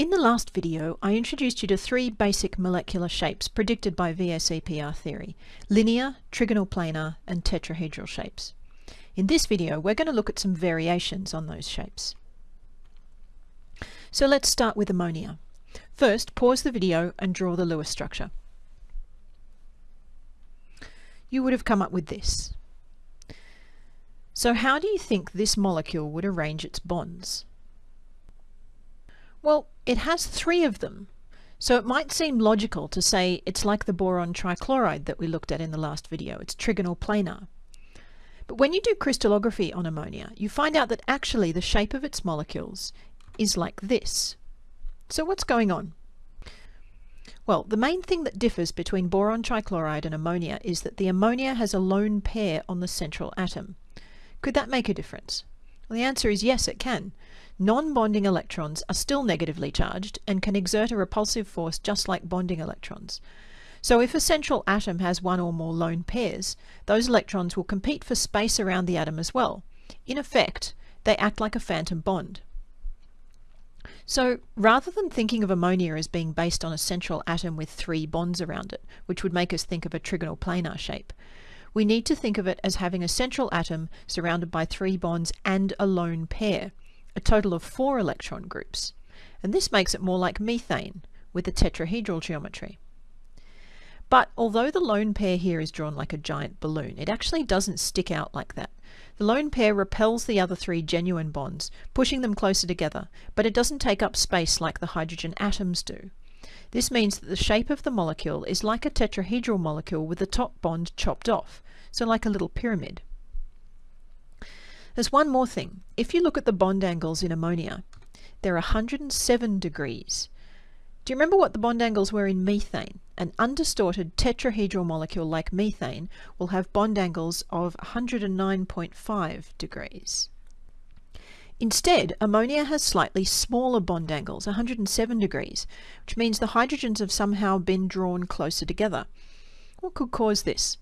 In the last video, I introduced you to three basic molecular shapes predicted by VSEPR theory, linear, trigonal planar, and tetrahedral shapes. In this video, we're going to look at some variations on those shapes. So let's start with ammonia. First, pause the video and draw the Lewis structure. You would have come up with this. So how do you think this molecule would arrange its bonds? Well, it has three of them, so it might seem logical to say it's like the boron trichloride that we looked at in the last video. It's trigonal planar. But when you do crystallography on ammonia, you find out that actually the shape of its molecules is like this. So what's going on? Well, the main thing that differs between boron trichloride and ammonia is that the ammonia has a lone pair on the central atom. Could that make a difference? Well, the answer is yes, it can. Non-bonding electrons are still negatively charged and can exert a repulsive force just like bonding electrons. So if a central atom has one or more lone pairs, those electrons will compete for space around the atom as well. In effect, they act like a phantom bond. So rather than thinking of ammonia as being based on a central atom with three bonds around it, which would make us think of a trigonal planar shape, we need to think of it as having a central atom surrounded by three bonds and a lone pair, a total of four electron groups. And this makes it more like methane with a tetrahedral geometry. But although the lone pair here is drawn like a giant balloon, it actually doesn't stick out like that. The lone pair repels the other three genuine bonds, pushing them closer together, but it doesn't take up space like the hydrogen atoms do. This means that the shape of the molecule is like a tetrahedral molecule with the top bond chopped off, so like a little pyramid. There's one more thing. If you look at the bond angles in ammonia, they're 107 degrees. Do you remember what the bond angles were in methane? An undistorted tetrahedral molecule like methane will have bond angles of 109.5 degrees. Instead, ammonia has slightly smaller bond angles, 107 degrees, which means the hydrogens have somehow been drawn closer together. What could cause this?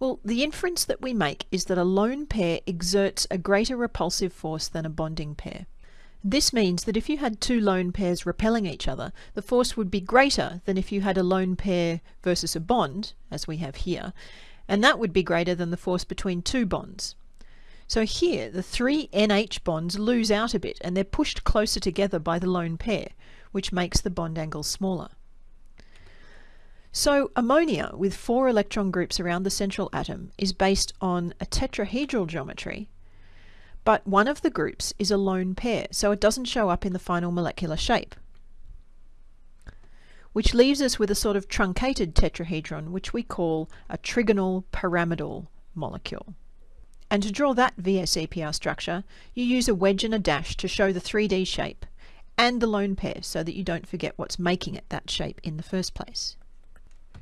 Well, the inference that we make is that a lone pair exerts a greater repulsive force than a bonding pair. This means that if you had two lone pairs repelling each other, the force would be greater than if you had a lone pair versus a bond, as we have here, and that would be greater than the force between two bonds. So here, the three NH bonds lose out a bit and they're pushed closer together by the lone pair, which makes the bond angle smaller. So ammonia with four electron groups around the central atom is based on a tetrahedral geometry, but one of the groups is a lone pair, so it doesn't show up in the final molecular shape. Which leaves us with a sort of truncated tetrahedron, which we call a trigonal pyramidal molecule. And to draw that VSEPR structure, you use a wedge and a dash to show the 3D shape and the lone pair so that you don't forget what's making it that shape in the first place.